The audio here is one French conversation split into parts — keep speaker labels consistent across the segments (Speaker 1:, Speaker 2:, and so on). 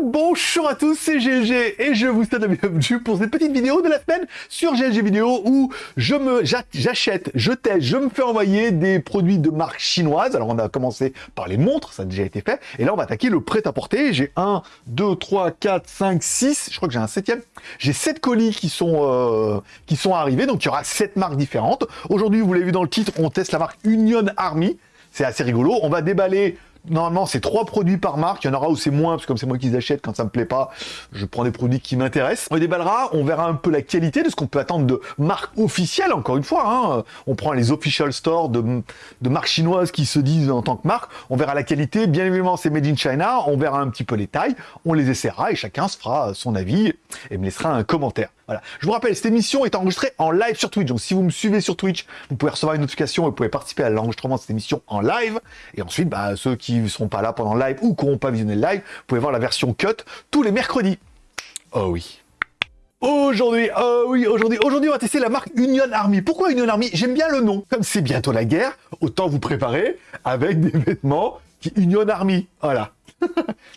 Speaker 1: Bonjour à tous, c'est GLG et je vous souhaite la bienvenue pour cette petite vidéo de la semaine sur GLG Vidéo où je me j'achète, je teste, je me fais envoyer des produits de marque chinoise. Alors on a commencé par les montres, ça a déjà été fait. Et là on va attaquer le prêt-à-porter. J'ai 1, 2, 3, 4, 5, 6, je crois que j'ai un septième. J'ai 7 colis qui sont, euh, qui sont arrivés, donc il y aura 7 marques différentes. Aujourd'hui, vous l'avez vu dans le titre, on teste la marque Union Army. C'est assez rigolo. On va déballer Normalement, c'est trois produits par marque. Il y en aura où c'est moins, parce que comme c'est moi qui les achète, quand ça me plaît pas, je prends des produits qui m'intéressent. On déballera, on verra un peu la qualité de ce qu'on peut attendre de marques officielles, encore une fois. Hein. On prend les official stores de, de marques chinoises qui se disent en tant que marque. On verra la qualité. Bien évidemment, c'est made in China. On verra un petit peu les tailles. On les essaiera et chacun se fera son avis et me laissera un commentaire. Voilà. Je vous rappelle, cette émission est enregistrée en live sur Twitch. Donc si vous me suivez sur Twitch, vous pouvez recevoir une notification et vous pouvez participer à l'enregistrement de cette émission en live. Et ensuite, bah, ceux qui ne seront pas là pendant le live ou qui n'auront pas visionné le live, vous pouvez voir la version cut tous les mercredis. Oh oui. Aujourd'hui, oh oui, aujourd'hui, aujourd'hui, on va tester la marque Union Army. Pourquoi Union Army? J'aime bien le nom. Comme c'est bientôt la guerre, autant vous préparer avec des vêtements qui Union Army. Voilà.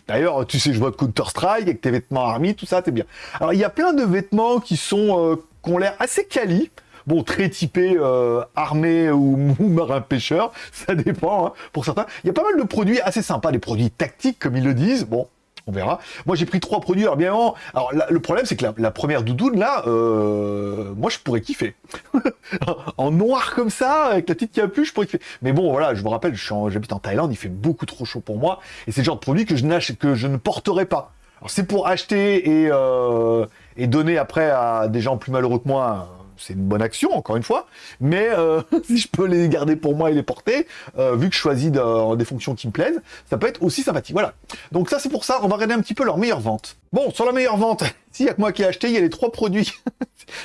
Speaker 1: D'ailleurs, tu sais, je vois Counter-Strike avec tes vêtements Army, tout ça, t'es bien. Alors, il y a plein de vêtements qui sont, euh, qui ont l'air assez quali. Bon, très typé euh, armé ou, marin-pêcheur, ça dépend hein, pour certains. Il y a pas mal de produits assez sympas, des produits tactiques, comme ils le disent. Bon, on verra. Moi, j'ai pris trois produits. Alors, bien évidemment, alors, le problème, c'est que la, première doudoune, là, euh, moi, je pourrais kiffer. en noir comme ça, avec la petite capuche, je pourrais kiffer. Mais bon, voilà, je vous rappelle, j'habite en Thaïlande, il fait beaucoup trop chaud pour moi. Et c'est le genre de produit que je, que je ne porterai pas. Alors, c'est pour acheter et, euh, et donner après à des gens plus malheureux que moi c'est une bonne action, encore une fois, mais euh, si je peux les garder pour moi et les porter, euh, vu que je choisis des fonctions qui me plaisent, ça peut être aussi sympathique. Voilà. Donc ça, c'est pour ça, on va regarder un petit peu leur meilleure vente. Bon, sur la meilleure vente, s'il y a que moi qui ai acheté, il y a les trois produits.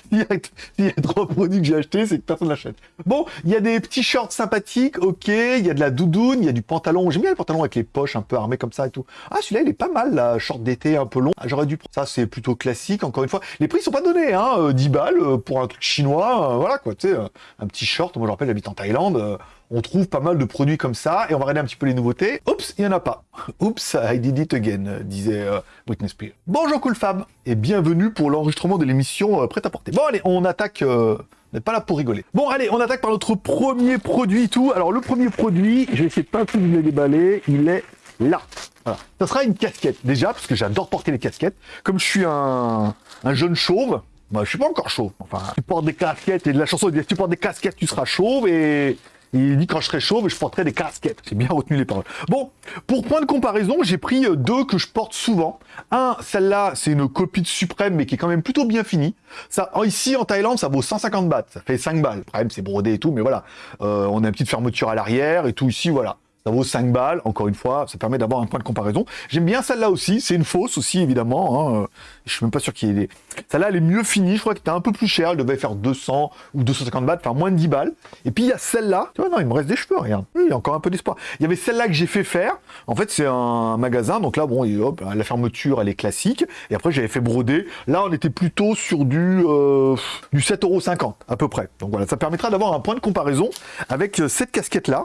Speaker 1: S'il y, a trois produits que j'ai achetés, c'est que personne l'achète. Bon, il y a des petits shorts sympathiques, ok, il y a de la doudoune, il y a du pantalon. J'aime bien les pantalons avec les poches un peu armées comme ça et tout. Ah, celui-là, il est pas mal, la short d'été un peu long. Ah, j'aurais dû prendre ça, c'est plutôt classique, encore une fois. Les prix sont pas donnés, hein, 10 euh, balles euh, pour un truc chinois, euh, voilà quoi, tu sais, un petit short. Moi, je rappelle, j'habite en Thaïlande on trouve pas mal de produits comme ça, et on va regarder un petit peu les nouveautés. Oups, il n'y en a pas. Oups, I did it again, disait euh, Britney Spears. Bonjour cool femme, et bienvenue pour l'enregistrement de l'émission euh, Prête à porter. Bon allez, on attaque... Euh, on n'est pas là pour rigoler. Bon, allez, on attaque par notre premier produit tout. Alors, le premier produit, je vais essayer de pas tout le déballer, il est là. Voilà. Ça sera une casquette, déjà, parce que j'adore porter les casquettes. Comme je suis un, jeune chauve, moi, je suis pas encore chauve. Enfin, tu portes des casquettes, et de la chanson, tu portes des casquettes, tu seras chauve, et il dit quand je serai chauve, je porterai des casquettes. J'ai bien retenu les paroles. Bon, pour point de comparaison, j'ai pris euh, deux que je porte souvent. Un, celle-là, c'est une copie de Suprême, mais qui est quand même plutôt bien finie. Ça, ici, en Thaïlande, ça vaut 150 bahts. Ça fait 5 balles. Le c'est brodé et tout, mais voilà. Euh, on a une petite fermeture à l'arrière et tout ici, voilà. Ça vaut 5 balles, encore une fois, ça permet d'avoir un point de comparaison. J'aime bien celle-là aussi, c'est une fausse aussi, évidemment. Hein. Je suis même pas sûr qu'il y ait des... Celle-là, elle est mieux finie, je crois qu'elle était un peu plus chère, elle devait faire 200 ou 250 bahts, enfin moins de 10 balles. Et puis il y a celle-là, non, il me reste des cheveux, regarde. Il y a encore un peu d'espoir. Il y avait celle-là que j'ai fait faire. En fait, c'est un magasin, donc là, bon, la fermeture, elle est classique. Et après, j'avais fait broder. Là, on était plutôt sur du, euh, du 7,50€ à peu près. Donc voilà, ça permettra d'avoir un point de comparaison avec euh, cette casquette-là.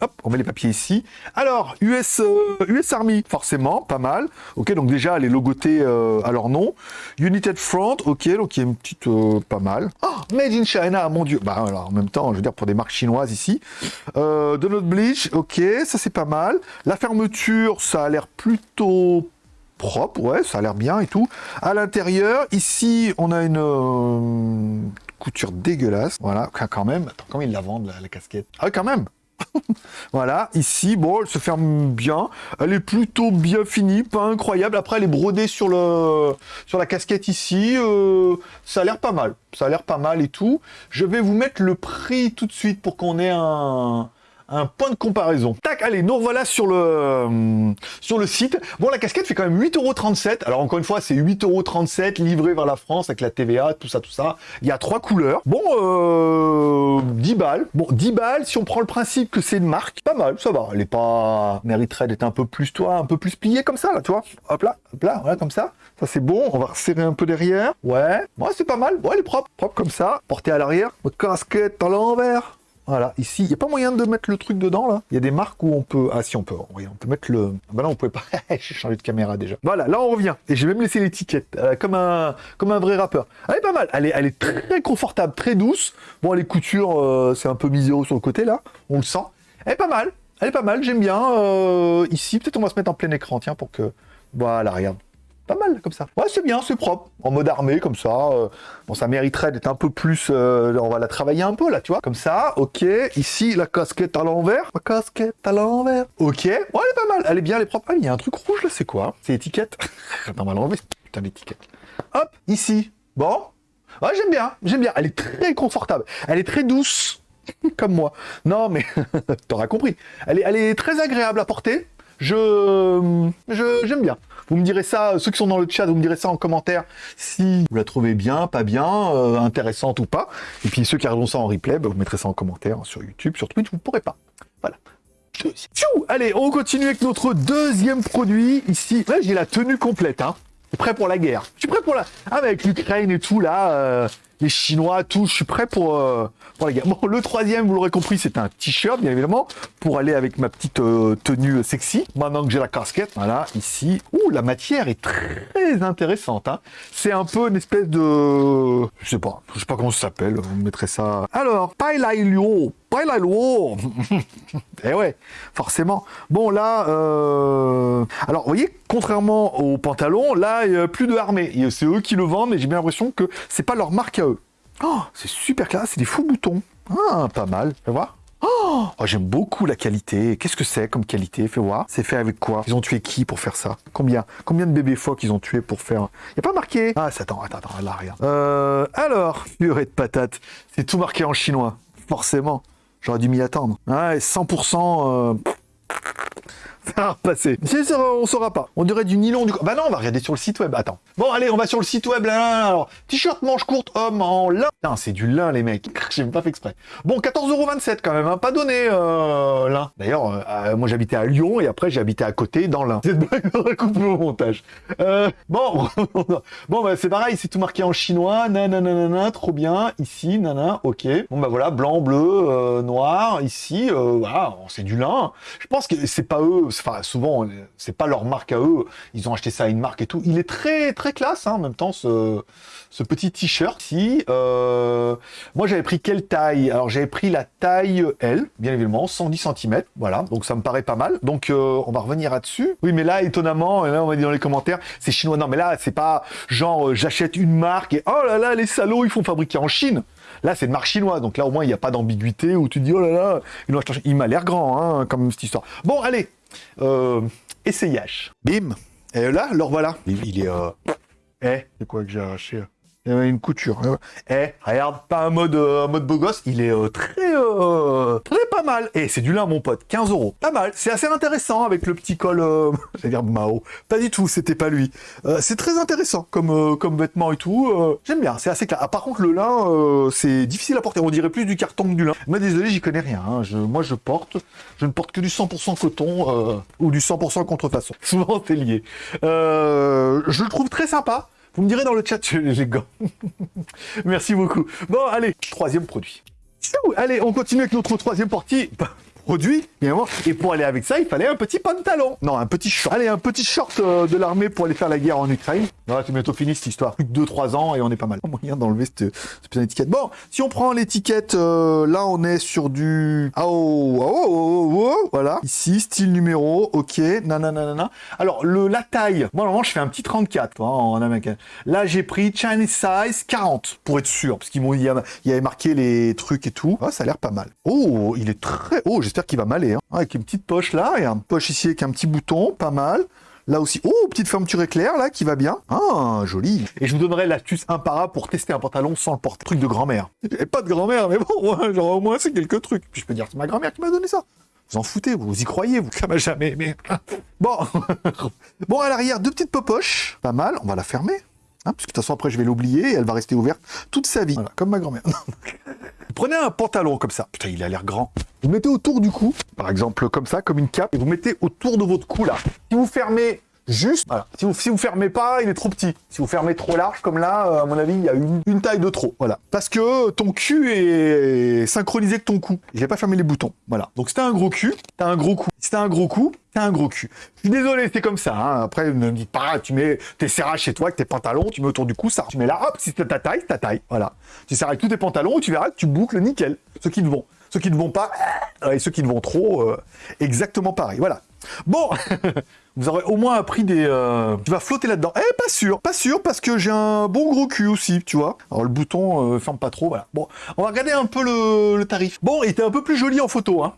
Speaker 1: Hop, on met les papiers ici. Alors, US, US euh, Army, forcément, pas mal. Ok, donc déjà, les logotés euh, à leur nom. United Front, ok, donc il y a une petite... Euh, pas mal. Oh, Made in China, mon dieu. Bah alors, en même temps, je veux dire, pour des marques chinoises ici. Donald Bleach, ok, ça c'est pas mal. La fermeture, ça a l'air plutôt propre, ouais, ça a l'air bien et tout. À l'intérieur, ici, on a une couture dégueulasse. Voilà, quand même. Attends, comment ils la vendent, la, la casquette? Ah, quand même voilà, ici, bon, elle se ferme bien. Elle est plutôt bien finie, pas incroyable. Après, elle est brodée sur, le, sur la casquette ici. Euh, ça a l'air pas mal. Ça a l'air pas mal et tout. Je vais vous mettre le prix tout de suite pour qu'on ait un, un point de comparaison. Tac, allez, nous voilà sur le, euh, sur le site. Bon, la casquette fait quand même 8,37€. Alors, encore une fois, c'est 8,37€ livré vers la France avec la TVA, tout ça, tout ça. Il y a trois couleurs. Bon, euh, 10 balles. Bon, 10 balles, si on prend le principe que c'est une marque, pas mal, ça va. Elle est pas... mériterait d'être un peu plus, toi, un peu plus pliée comme ça, là, tu vois. Hop là, hop là, voilà, comme ça. Ça, c'est bon. On va resserrer un peu derrière. Ouais. Ouais, c'est pas mal. Ouais, elle est propre. Propre comme ça. Portée à l'arrière. Casquette à l'envers. Voilà, ici, il n'y a pas moyen de mettre le truc dedans, là Il y a des marques où on peut... Ah si, on peut. On peut mettre le... Ah bah non, on pouvait pas. J'ai changé de caméra déjà. Voilà, là, on revient. Et j'ai même laissé l'étiquette, euh, comme, un... comme un vrai rappeur. Elle est pas mal. Elle est, elle est très confortable, très douce. Bon, les coutures, euh, c'est un peu miséreux sur le côté, là. On le sent. Elle est pas mal. Elle est pas mal, j'aime bien. Euh, ici, peut-être on va se mettre en plein écran, tiens, pour que... Voilà, regarde. Pas mal, comme ça. Ouais, c'est bien, c'est propre. En mode armé, comme ça. Euh, bon, ça mériterait d'être un peu plus... euh, on va la travailler un peu, là, tu vois. Comme ça, ok. Ici, la casquette à l'envers. La casquette à l'envers. Ok. Ouais, elle est pas mal. Elle est bien, elle est propre. Ah, il y a un truc rouge, là, c'est quoi? C'est l'étiquette. Attends, on va l'enlever, putain d'étiquette. Hop, ici. Bon. Ouais, j'aime bien, j'aime bien. Elle est très confortable. Elle est très douce. Comme moi. Non, mais t'auras compris. Elle est, elle est très agréable à porter. Je, je, j'aime bien. Vous me direz ça, ceux qui sont dans le chat, vous me direz ça en commentaire si vous la trouvez bien, pas bien, euh, intéressante ou pas. Et puis ceux qui regarderont ça en replay, bah, vous mettrez ça en commentaire sur YouTube, sur Twitch, vous ne pourrez pas. Voilà. Tchou Allez, on continue avec notre deuxième produit. Ici, là, j'ai la tenue complète. Hein. Prêt pour la guerre. Je suis prêt pour la... Ah, avec l'Ukraine et tout, là, euh, les Chinois, tout, je suis prêt pour, euh, pour la guerre. Bon, le troisième, vous l'aurez compris, c'est un t-shirt, bien évidemment, pour aller avec ma petite euh, tenue sexy. Maintenant que j'ai la casquette, voilà, ici. Ouh, la matière est très intéressante. Hein. C'est un peu une espèce de... Je sais pas, je sais pas comment ça s'appelle, vous mettrez ça... Alors, Pailailio, Pailailio Eh ouais, forcément. Bon, là, euh... alors, voyez, contrairement aux pantalons, là, il y a plus de armée. C'est eux qui le vendent, mais j'ai bien l'impression que c'est pas leur marque à eux. Oh, c'est super classe, c'est des faux boutons. Ah, pas mal. Fais voir. Oh, oh, j'aime beaucoup la qualité. Qu'est-ce que c'est comme qualité Fais voir. C'est fait avec quoi? Ils ont tué qui pour faire ça? Combien Combien de bébés phoques ils ont tué pour faire Il a pas marqué? Ah, attends, attends, attends, là, regarde. Euh, alors, purée de patates. C'est tout marqué en chinois. Forcément. J'aurais dû m'y attendre. Ouais, 100%. Euh... Faire passer. Si, ça, on saura pas. On dirait du nylon du. Bah non, on va regarder sur le site web. Attends. Bon, allez, on va sur le site web. Alors, t-shirt manche courte homme en lin. C'est du lin, les mecs. J'ai pas fait exprès. Bon, 14,27€ quand même. Hein. Pas donné, euh, lin. D'ailleurs, euh, euh, moi j'habitais à Lyon et après j'habitais à côté dans l'Ain. Cette blague au montage. Bon, bon, bah c'est pareil, c'est tout marqué en chinois. Nanana, trop bien. Ici, nana, ok. Bon, bah voilà, blanc, bleu, noir. Ici, voilà, c'est du lin. Je pense que c'est pas eux. Enfin, souvent, c'est pas leur marque à eux. Ils ont acheté ça à une marque et tout. Il est très, très classe, hein, en même temps, ce, ce petit t-shirt ici. Euh, moi, j'avais pris quelle taille? Alors, j'avais pris la taille L, bien évidemment, 110 cm. Voilà, donc ça me paraît pas mal. Donc, euh, on va revenir là-dessus. Oui, mais là, étonnamment, là, on va dire dans les commentaires, c'est chinois. Non, mais là, c'est pas genre, euh, j'achète une marque et oh là là, les salauds, ils font fabriquer en Chine. Là, c'est une marque chinoise, donc là, au moins, il n'y a pas d'ambiguïté où tu dis, oh là là, il m'a l'air grand, hein, comme cette histoire. Bon, allez, euh, essayage. Bim. Et là, le voilà. Il, il est... Euh... Eh, c'est quoi que j'ai arraché une couture. Eh, regarde, pas un mode, euh, mode beau gosse, il est euh, très, euh, très pas mal. Et c'est du lin, mon pote, 15 euros. Pas mal, c'est assez intéressant avec le petit col, euh, j'allais dire Mao. Pas du tout, c'était pas lui. C'est très intéressant comme, comme vêtement et tout. J'aime bien, c'est assez clair. Ah, par contre, le lin, c'est difficile à porter. On dirait plus du carton que du lin. Mais désolé, j'y connais rien. hein. Moi, je porte, je ne porte que du 100% coton ou du 100% contrefaçon. Souvent, c'est lié. Je le trouve très sympa. Vous me direz dans le chat, gants. Merci beaucoup. Bon, allez, troisième produit. Allez, on continue avec notre troisième partie. Produit, évidemment. Et pour aller avec ça, il fallait un petit pantalon. Non, un petit short. Allez, un petit short euh, de l'armée pour aller faire la guerre en Ukraine. Non, c'est bientôt fini cette histoire. Plus que 2-3 ans et on est pas mal. Moyen d'enlever cette, cette étiquette. Bon, si on prend l'étiquette, euh, là on est sur du... Ah oh, oh, oh, oh, oh, voilà. Ici, style numéro, ok, nanana. Alors, le, la taille, moi normalement je fais un petit 34 toi, en américain. Là j'ai pris Chinese size 40 pour être sûr, parce qu'ils m'ont il y, y avait marqué les trucs et tout. Ah, ça a l'air pas mal. Oh, il est très... Oh, j'espère qu'il va m'aller. Hein. Ah, avec une petite poche là, et une poche ici avec un petit bouton, pas mal. Là aussi, oh, petite fermeture éclair, là, qui va bien. Ah, joli. Et je vous donnerai l'astuce imparable pour tester un pantalon sans le porter. Truc de grand-mère. J'ai pas de grand-mère, mais bon, ouais, genre au moins c'est quelques trucs. Puis je peux dire, c'est ma grand-mère qui m'a donné ça. Vous en foutez, vous, y croyez, vous, ça m'a jamais aimé. Bon, bon, à l'arrière, deux petites popoches. Pas mal, on va la fermer. Hein, parce que de toute façon, après, je vais l'oublier et elle va rester ouverte toute sa vie. Voilà, comme ma grand-mère. Prenez un pantalon comme ça. Putain, il a l'air grand. Vous mettez autour du cou, par exemple comme ça, comme une cape, et vous mettez autour de votre cou là. Si vous fermez Juste, voilà. Si vous, si vous fermez pas, il est trop petit. Si vous fermez trop large, comme là, euh, à mon avis, il y a une, taille de trop. Voilà. Parce que ton cul est synchronisé avec ton cou. J'ai pas fermé les boutons. Voilà. Donc t'as un gros cul, t'as un gros cou. T'as un gros cou, t'as un gros cul. Je suis désolé, c'est comme ça. hein. Après, ne me dites pas, tu mets tes serrages chez toi avec tes pantalons, tu mets autour du cou, ça. Tu mets là, hop, si c'est ta taille, ta taille. Voilà. Tu serres avec tous tes pantalons et tu verras que tu boucles nickel. Ceux qui te vont. Ceux qui ne vont pas, euh, et ceux qui ne vont trop, euh, exactement pareil. Voilà. Bon, vous aurez au moins appris des... euh, Tu vas flotter là-dedans. Eh, pas sûr, pas sûr, parce que j'ai un bon gros cul aussi, tu vois. Alors, le bouton euh, ferme pas trop, voilà. Bon, on va regarder un peu le, le tarif. Bon, il était un peu plus joli en photo, hein.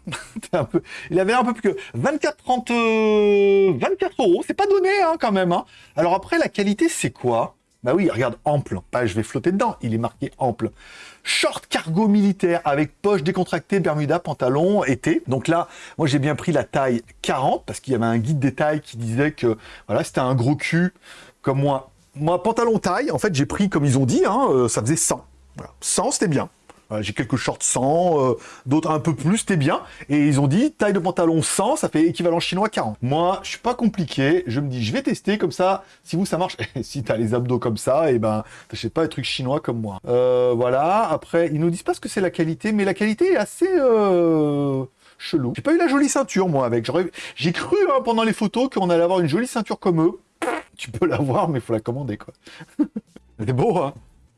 Speaker 1: Il avait un peu plus que 24, 30... euh, 24 euros, c'est pas donné, hein, quand même, hein. Alors après, la qualité, c'est quoi? Bah oui, regarde, ample. Pas, je vais flotter dedans, il est marqué ample. Short cargo militaire avec poche décontractée, Bermuda, pantalon, été. Donc là, moi j'ai bien pris la taille 40 parce qu'il y avait un guide des tailles qui disait que voilà, c'était un gros cul comme moi. Moi, pantalon taille, en fait, j'ai pris comme ils ont dit, hein, euh, ça faisait 100. Voilà. 100, c'était bien. Voilà, j'ai quelques shorts 100, euh, d'autres un peu plus, c'était bien. Et ils ont dit, taille de pantalon 100, ça fait équivalent chinois 40. Moi, je suis pas compliqué, je me dis, je vais tester comme ça, si vous, ça marche. Si t'as les abdos comme ça, et ben, t'achètes pas des trucs chinois comme moi. Euh, voilà, après, ils nous disent pas ce que c'est la qualité, mais la qualité est assez... Euh... Chelou. J'ai pas eu la jolie ceinture, moi, avec. J'ai cru, hein, pendant les photos, qu'on allait avoir une jolie ceinture comme eux. Tu peux l'avoir, mais faut la commander, quoi. C'est beau, hein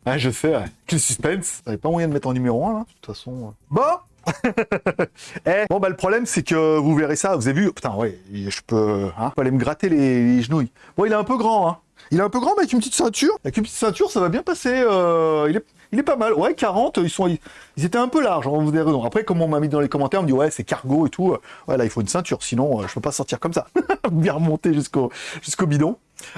Speaker 1: ah, je sais, ouais. Quel suspense T'avais pas moyen de mettre en numéro 1, là De toute façon... euh. Bon Eh, bon, bah, le problème, c'est que vous verrez ça, vous avez vu... Putain, ouais, je peux... Hein, aller me gratter les, les genouilles. Bon, il est un peu grand, hein. Il est un peu grand, mais avec une petite ceinture. Avec une petite ceinture, ça va bien passer. euh, il, est, il est pas mal. Ouais, 40, ils sont... Ils étaient un peu larges, on vous avez raison. Après, comme on m'a mis dans les commentaires, on me dit, ouais, c'est cargo et tout. Ouais, là, il faut une ceinture, sinon, euh, je peux pas sortir comme ça. bien remonter jusqu'au bidon.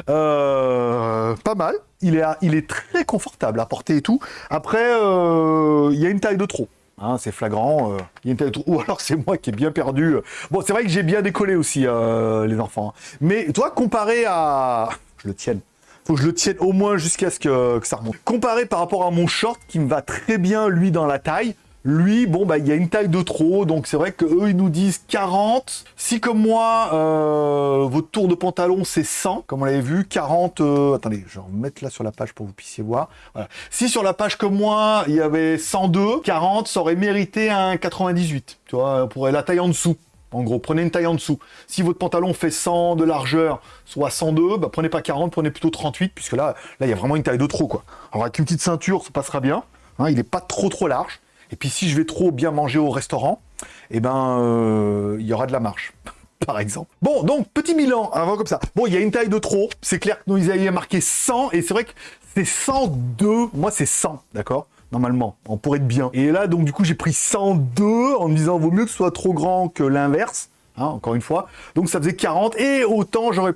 Speaker 1: Euh, pas mal. Il est, il est très confortable à porter et tout. Après, euh, il y a une taille de trop. Hein, c'est flagrant. euh, il y a une taille de trop. Ou alors c'est moi qui ai bien perdu. Bon, c'est vrai que j'ai bien décollé aussi, euh, les enfants. Mais toi, comparé à... Je le tienne. Faut que je le tienne au moins jusqu'à ce que, ça remonte. Comparé par rapport à mon short qui me va très bien, lui, dans la taille. Lui, bon, bah, il y a une taille de trop, donc c'est vrai que eux ils nous disent 40. Si, comme moi, euh, votre tour de pantalon, c'est 100, comme on l'avait vu, 40... euh, attendez, je vais remettre là sur la page pour que vous puissiez voir. Si, sur la page comme moi, il y avait 102, 40, ça aurait mérité un 98. Tu vois, pour la taille en dessous. En gros, prenez une taille en dessous. Si votre pantalon fait 100 de largeur, soit 102, bah, prenez pas 40, prenez plutôt 38, puisque là, là, il y a vraiment une taille de trop, quoi. Alors, avec une petite ceinture, ça passera bien. Hein, il n'est pas trop, trop large. Et puis, si je vais trop bien manger au restaurant, eh ben, euh, il y aura de la marche. Par exemple. Bon, donc, petit bilan, avant comme ça. Bon, il y a une taille de trop. C'est clair que nous, ils avaient marqué 100, et c'est vrai que c'est 102. Moi, c'est 100, d'accord? Normalement, on pourrait être bien. Et là, donc, du coup, j'ai pris 102 en me disant, vaut mieux que ce soit trop grand que l'inverse. Hein, encore une fois. Donc, ça faisait 40, et autant, j'aurais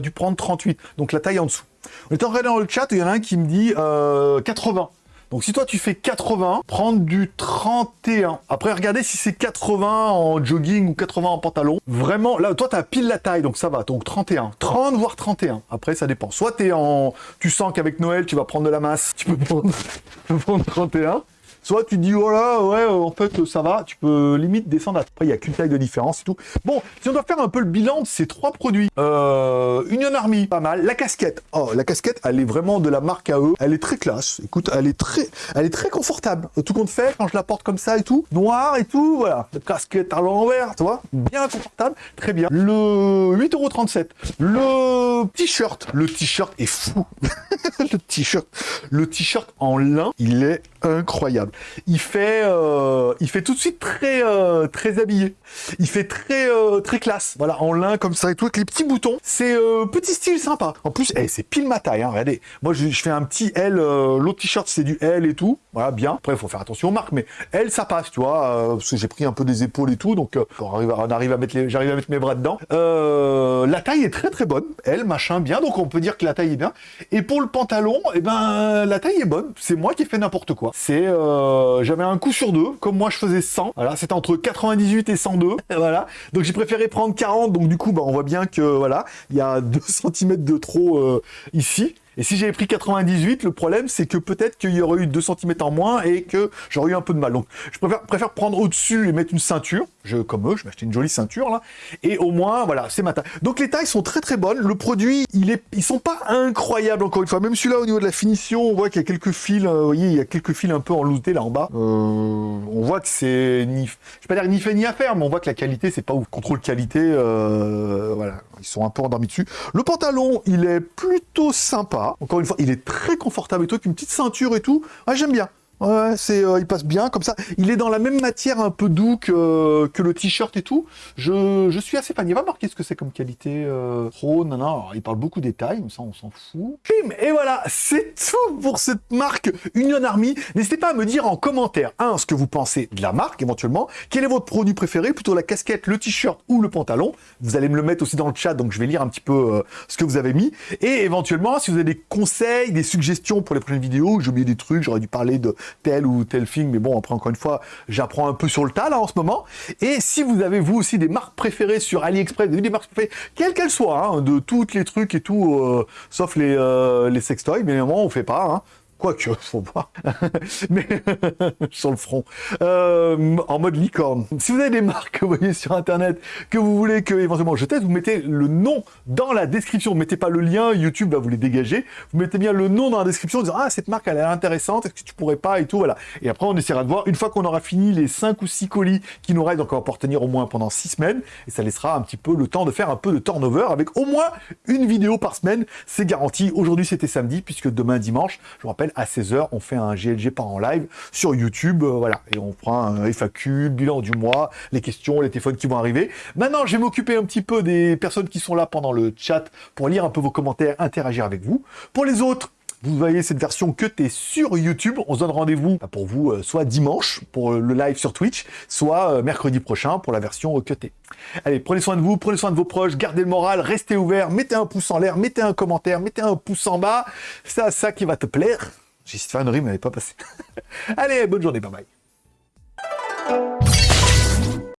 Speaker 1: dû prendre 38. Donc, la taille en dessous. On est en train dans le chat, il y en a un qui me dit euh, 80. Donc si toi tu fais 80, prendre du 31. Après regardez si c'est 80 en jogging ou 80 en pantalon. Vraiment, là toi t'as pile la taille donc ça va. Donc 31. 30 voire 31. Après ça dépend. Soit t'es en... Tu sens qu'avec Noël tu vas prendre de la masse. Tu peux prendre, tu peux prendre 31. Soit tu dis, oh là, ouais, en fait, ça va, tu peux limite descendre. Après, il n'y a qu'une taille de différence et tout. Bon, si on doit faire un peu le bilan de ces trois produits, euh, Union Army, pas mal. La casquette, oh, la casquette, elle est vraiment de la marque à. Elle est très classe. Écoute, elle est très, elle est très confortable. Tout compte fait, quand je la porte comme ça et tout, noir et tout, voilà. La casquette à l'envers, tu vois, bien confortable, très bien. Le 8,37€. Le t-shirt, le t-shirt est fou. le t-shirt, le t-shirt en lin, il est incroyable. Il fait, euh, il fait tout de suite très, euh, très habillé. Il fait très, euh, très classe. Voilà, en lin comme ça et tout, avec les petits boutons. C'est petit style sympa. En plus, eh, c'est pile ma taille. Hein, regardez, moi je, fais un petit L. L'autre t-shirt c'est du L et tout. Voilà, bien. Après, il faut faire attention aux marques, mais L ça passe, tu vois, parce que j'ai pris un peu des épaules et tout, donc on arrive, à, mettre j'arrive à mettre mes bras dedans. La taille est très très bonne. L machin bien, donc on peut dire que la taille est bien. Et pour le pantalon, eh ben la taille est bonne. C'est moi qui ai fait n'importe quoi. C'est euh, j'avais un coup sur deux, comme moi je faisais 100. Voilà, c'était entre 98 et 102. voilà. Donc j'ai préféré prendre 40. Donc du coup, bah on voit bien que voilà, il y a 2 cm de trop euh, ici. Et si j'avais pris 98, le problème, c'est que peut-être qu'il y aurait eu 2 cm en moins et que j'aurais eu un peu de mal. Donc, je préfère, prendre au-dessus et mettre une ceinture. Je, comme eux, je acheter une jolie ceinture, là. Et au moins, voilà, c'est ma taille. Donc, les tailles sont très très bonnes. Le produit, il est, ils sont pas incroyables, encore une fois. Même celui-là, au niveau de la finition, on voit qu'il y a quelques fils, euh, vous voyez, il y a quelques fils un peu enloutés là en bas. Euh, on voit que c'est ni, je vais pas dire ni fait ni à faire, mais on voit que la qualité, c'est pas ouf. Contrôle qualité, euh, voilà, ils sont un peu endormis dessus. Le pantalon, il est plutôt sympa. Encore une fois, il est très confortable et tout, avec une petite ceinture et tout. Ah, j'aime bien. Ouais, c'est, euh, il passe bien comme ça. Il est dans la même matière un peu doux que, que le t-shirt et tout. Je, je suis assez fan. Il va marquer ce que c'est comme qualité euh. Non, non, il parle beaucoup des tailles, mais ça, on s'en fout. Et voilà, c'est tout pour cette marque Union Army. N'hésitez pas à me dire en commentaire, un, ce que vous pensez de la marque, éventuellement. Quel est votre produit préféré? Plutôt la casquette, le t-shirt ou le pantalon? Vous allez me le mettre aussi dans le chat, donc je vais lire un petit peu euh, ce que vous avez mis. Et éventuellement, si vous avez des conseils, des suggestions pour les prochaines vidéos, j'ai oublié des trucs, j'aurais dû parler de tel ou tel film, mais bon, après, encore une fois, j'apprends un peu sur le tas, là, en ce moment. Et si vous avez, vous aussi, des marques préférées sur AliExpress, des marques préférées, quelles qu'elles soient, hein, de toutes les trucs et tout, euh, sauf les, euh, les sextoys, bien évidemment, on fait pas, hein. Quoique, faut. Mais sur le front. Euh, en mode licorne. Si vous avez des marques que vous voyez sur Internet, que vous voulez que éventuellement je teste, vous mettez le nom dans la description. Vous mettez pas le lien, YouTube va vous les dégager. Vous mettez bien le nom dans la description en disant « Ah, cette marque, elle est intéressante, est-ce que tu pourrais pas » et tout, voilà. Et après, on essaiera de voir, une fois qu'on aura fini les 5 ou 6 colis qui nous restent, donc on va tenir au moins pendant 6 semaines, et ça laissera un petit peu le temps de faire un peu de turnover avec au moins une vidéo par semaine. C'est garanti. Aujourd'hui, c'était samedi, puisque demain, dimanche, je vous rappelle, à 16h, on fait un GLG par en live sur YouTube, euh, voilà, et on prend un FAQ, bilan du mois, les questions, les téléphones qui vont arriver. Maintenant, je vais m'occuper un petit peu des personnes qui sont là pendant le chat pour lire un peu vos commentaires, interagir avec vous. Pour les autres, vous voyez cette version que es sur YouTube. On se donne rendez-vous bah, pour vous euh, soit dimanche pour le live sur Twitch, soit euh, mercredi prochain pour la version cuté. Allez, prenez soin de vous, prenez soin de vos proches, gardez le moral, restez ouverts, mettez un pouce en l'air, mettez un commentaire, mettez un pouce en bas. C'est ça qui va te plaire. J'ai faire une rime, elle n'est pas passée. Allez, bonne journée, bye bye.